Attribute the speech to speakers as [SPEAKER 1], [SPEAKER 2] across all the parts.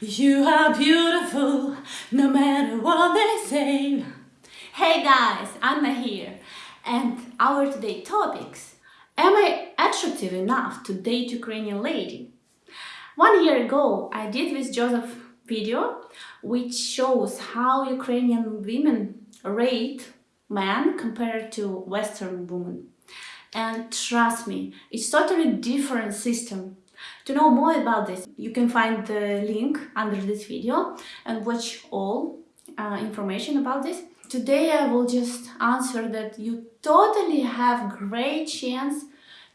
[SPEAKER 1] You are beautiful, no matter what they say. Hey guys, Anna here, and our today topics. Am I attractive enough to date Ukrainian lady? One year ago, I did with Joseph video, which shows how Ukrainian women rate men compared to Western women. And trust me, it's totally different system to know more about this, you can find the link under this video and watch all uh, information about this. Today I will just answer that you totally have great chance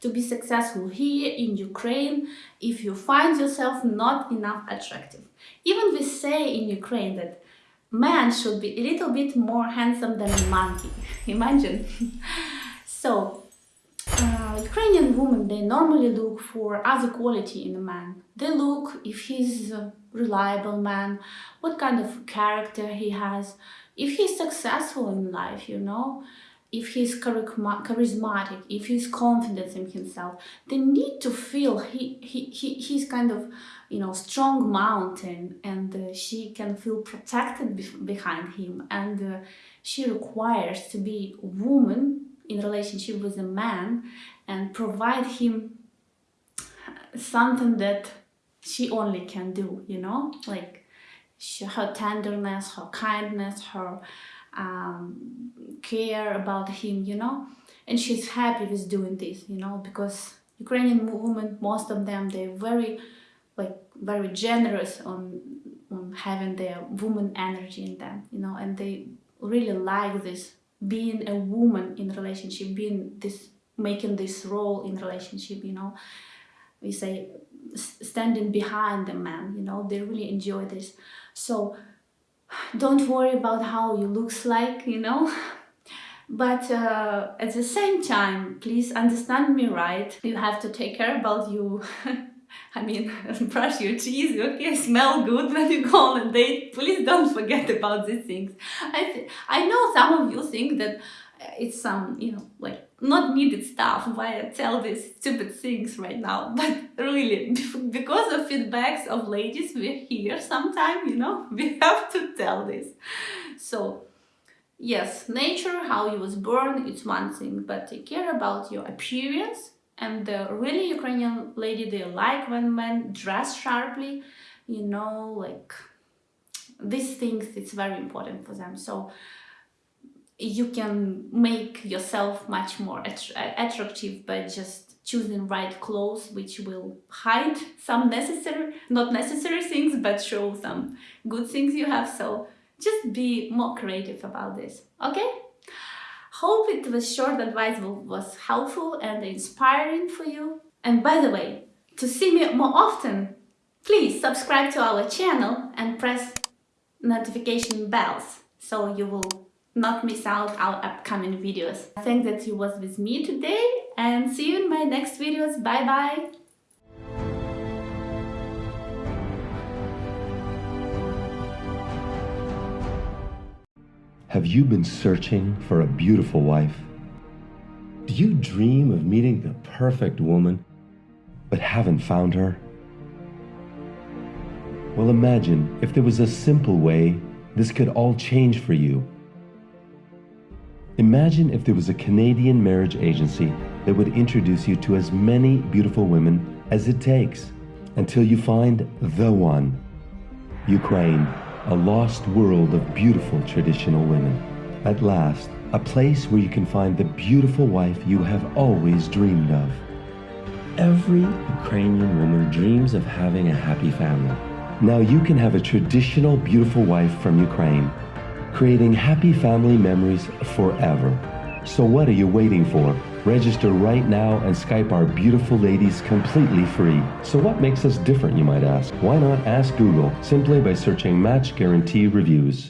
[SPEAKER 1] to be successful here in Ukraine if you find yourself not enough attractive. Even we say in Ukraine that man should be a little bit more handsome than a monkey. Imagine. so Ukrainian women, they normally look for other quality in a man. They look if he's a reliable man, what kind of character he has, if he's successful in life, you know, if he's charismatic, if he's confident in himself. They need to feel he, he, he he's kind of, you know, strong mountain and uh, she can feel protected be behind him and uh, she requires to be a woman in relationship with a man and provide him something that she only can do, you know, like she, her tenderness, her kindness, her um, care about him, you know, and she's happy with doing this, you know, because Ukrainian women, most of them, they're very, like, very generous on, on having their woman energy in them, you know, and they really like this being a woman in relationship, being this, making this role in relationship, you know, we say standing behind the man, you know, they really enjoy this. So don't worry about how you looks like, you know, but uh, at the same time, please understand me right. You have to take care about you I mean, brush your teeth, okay, smell good when you go on a date. Please don't forget about these things. I, I know some of you think that uh, it's some, you know, like not needed stuff why I tell these stupid things right now. But really, because of feedbacks of ladies, we're here sometime, you know, we have to tell this. So, yes, nature, how you was born, it's one thing, but take care about your appearance and the really Ukrainian lady they like when men dress sharply you know like these things it's very important for them. So you can make yourself much more attractive by just choosing right clothes which will hide some necessary not necessary things but show some good things you have. So just be more creative about this okay Hope it was short advice was helpful and inspiring for you. And by the way, to see me more often, please subscribe to our channel and press notification bells so you will not miss out our upcoming videos. Thank that you was with me today and see you in my next videos. Bye bye!
[SPEAKER 2] Have you been searching for a beautiful wife? Do you dream of meeting the perfect woman, but haven't found her? Well, imagine if there was a simple way this could all change for you. Imagine if there was a Canadian marriage agency that would introduce you to as many beautiful women as it takes until you find the one. Ukraine a lost world of beautiful traditional women. At last, a place where you can find the beautiful wife you have always dreamed of. Every Ukrainian woman dreams of having a happy family. Now you can have a traditional beautiful wife from Ukraine, creating happy family memories forever. So what are you waiting for? Register right now and Skype our beautiful ladies completely free. So what makes us different, you might ask? Why not ask Google simply by searching Match Guarantee Reviews?